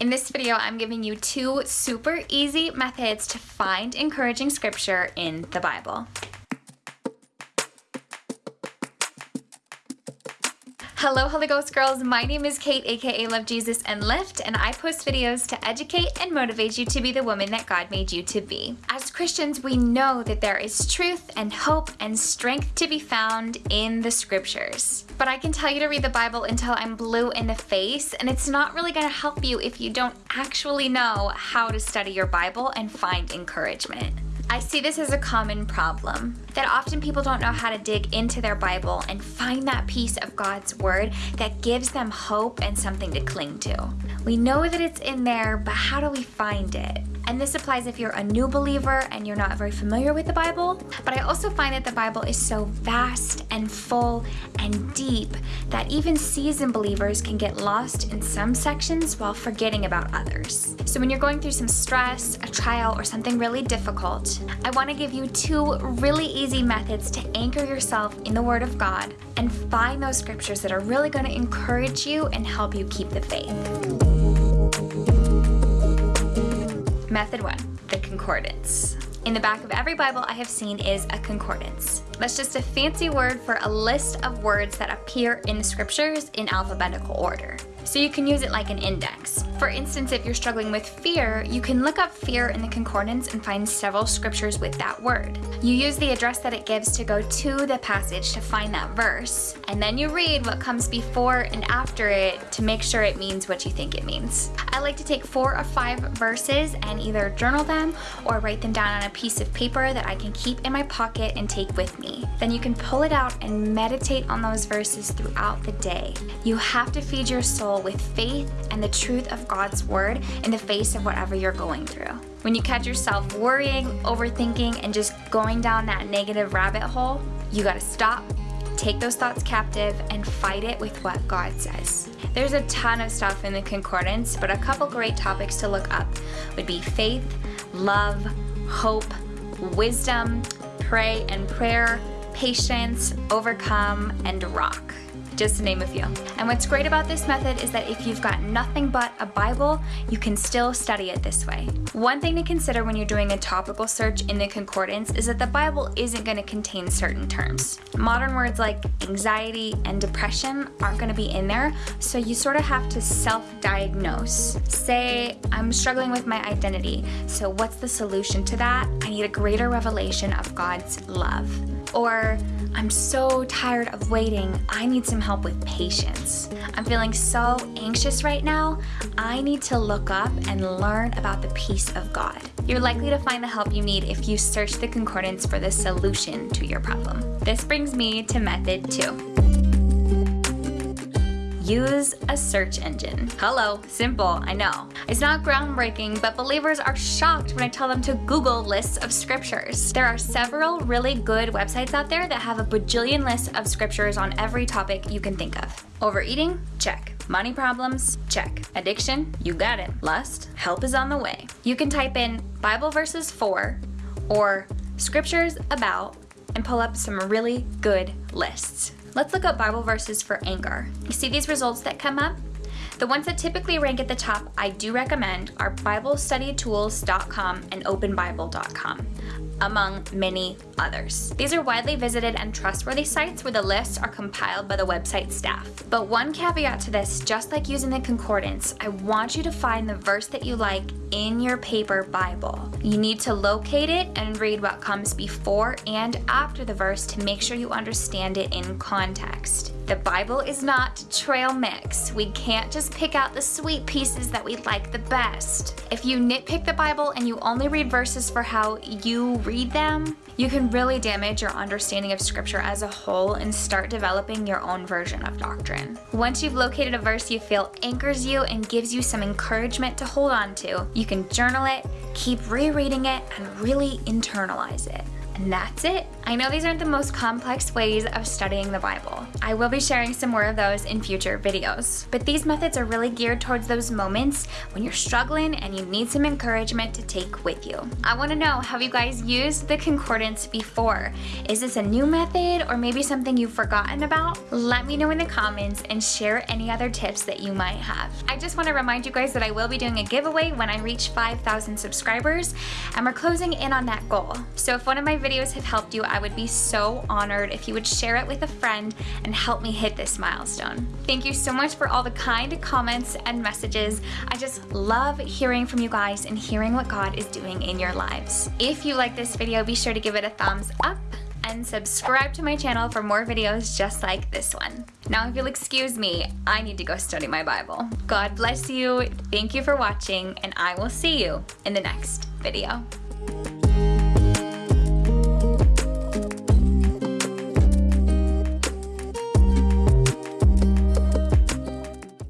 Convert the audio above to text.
In this video, I'm giving you two super easy methods to find encouraging scripture in the Bible. Hello Holy Ghost girls, my name is Kate aka Love Jesus and Lift and I post videos to educate and motivate you to be the woman that God made you to be. As Christians, we know that there is truth and hope and strength to be found in the scriptures. But I can tell you to read the Bible until I'm blue in the face and it's not really going to help you if you don't actually know how to study your Bible and find encouragement. I see this as a common problem, that often people don't know how to dig into their Bible and find that piece of God's Word that gives them hope and something to cling to. We know that it's in there, but how do we find it? And this applies if you're a new believer and you're not very familiar with the Bible. But I also find that the Bible is so vast and full and deep that even seasoned believers can get lost in some sections while forgetting about others. So when you're going through some stress, a trial, or something really difficult, I want to give you two really easy methods to anchor yourself in the Word of God and find those scriptures that are really going to encourage you and help you keep the faith. Method one, the concordance. In the back of every Bible I have seen is a concordance. That's just a fancy word for a list of words that appear in the scriptures in alphabetical order so you can use it like an index. For instance, if you're struggling with fear, you can look up fear in the concordance and find several scriptures with that word. You use the address that it gives to go to the passage to find that verse, and then you read what comes before and after it to make sure it means what you think it means. I like to take four or five verses and either journal them or write them down on a piece of paper that I can keep in my pocket and take with me. Then you can pull it out and meditate on those verses throughout the day. You have to feed your soul with faith and the truth of God's word in the face of whatever you're going through. When you catch yourself worrying, overthinking, and just going down that negative rabbit hole, you gotta stop, take those thoughts captive, and fight it with what God says. There's a ton of stuff in the concordance, but a couple great topics to look up would be faith, love, hope, wisdom, pray and prayer, patience, overcome, and rock just to name a few. And what's great about this method is that if you've got nothing but a Bible, you can still study it this way. One thing to consider when you're doing a topical search in the concordance is that the Bible isn't going to contain certain terms. Modern words like anxiety and depression aren't going to be in there, so you sort of have to self-diagnose. Say, I'm struggling with my identity, so what's the solution to that? I need a greater revelation of God's love. Or, I'm so tired of waiting. I need some help with patience. I'm feeling so anxious right now. I need to look up and learn about the peace of God. You're likely to find the help you need if you search the concordance for the solution to your problem. This brings me to method two use a search engine. Hello, simple, I know. It's not groundbreaking, but believers are shocked when I tell them to Google lists of scriptures. There are several really good websites out there that have a bajillion lists of scriptures on every topic you can think of. Overeating? Check. Money problems? Check. Addiction? You got it. Lust? Help is on the way. You can type in Bible verses for or scriptures about and pull up some really good lists. Let's look up Bible verses for anger. You see these results that come up? The ones that typically rank at the top I do recommend are BibleStudyTools.com and OpenBible.com among many others. These are widely visited and trustworthy sites where the lists are compiled by the website staff. But one caveat to this, just like using the concordance, I want you to find the verse that you like in your paper Bible. You need to locate it and read what comes before and after the verse to make sure you understand it in context. The Bible is not trail mix. We can't just pick out the sweet pieces that we like the best. If you nitpick the Bible and you only read verses for how you read them, you can really damage your understanding of scripture as a whole and start developing your own version of doctrine. Once you've located a verse you feel anchors you and gives you some encouragement to hold on to, you can journal it, keep rereading it, and really internalize it. And that's it. I know these aren't the most complex ways of studying the Bible. I will be sharing some more of those in future videos. But these methods are really geared towards those moments when you're struggling and you need some encouragement to take with you. I wanna know, have you guys used the concordance before? Is this a new method or maybe something you've forgotten about? Let me know in the comments and share any other tips that you might have. I just wanna remind you guys that I will be doing a giveaway when I reach 5,000 subscribers and we're closing in on that goal. So if one of my videos have helped you, I would be so honored if you would share it with a friend and help me hit this milestone. Thank you so much for all the kind comments and messages. I just love hearing from you guys and hearing what God is doing in your lives. If you like this video, be sure to give it a thumbs up and subscribe to my channel for more videos just like this one. Now if you'll excuse me, I need to go study my Bible. God bless you, thank you for watching, and I will see you in the next video.